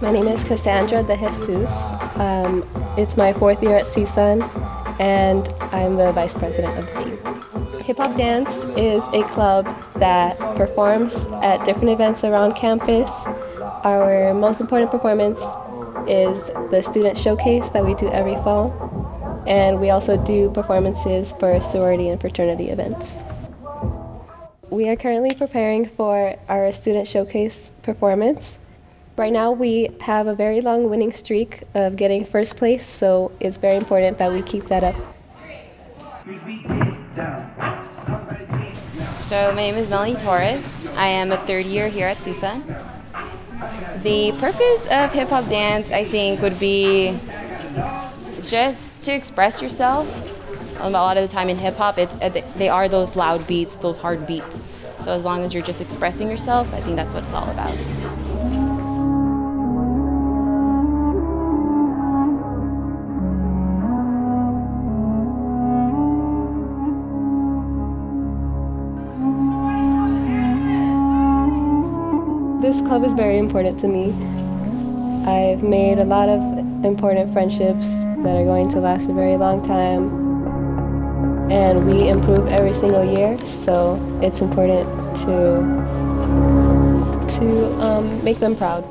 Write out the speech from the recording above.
My name is Cassandra de Jesus. Um, it's my fourth year at CSUN, and I'm the vice president of the team. Hip Hop Dance is a club that performs at different events around campus. Our most important performance is the student showcase that we do every fall, and we also do performances for sorority and fraternity events. We are currently preparing for our student showcase performance. Right now we have a very long winning streak of getting first place, so it's very important that we keep that up. So my name is Melanie Torres. I am a third year here at CSUN. The purpose of hip hop dance, I think, would be just to express yourself. Um, a lot of the time in hip hop, they are those loud beats, those hard beats. So as long as you're just expressing yourself, I think that's what it's all about. This club is very important to me. I've made a lot of important friendships that are going to last a very long time and we improve every single year, so it's important to, to um, make them proud.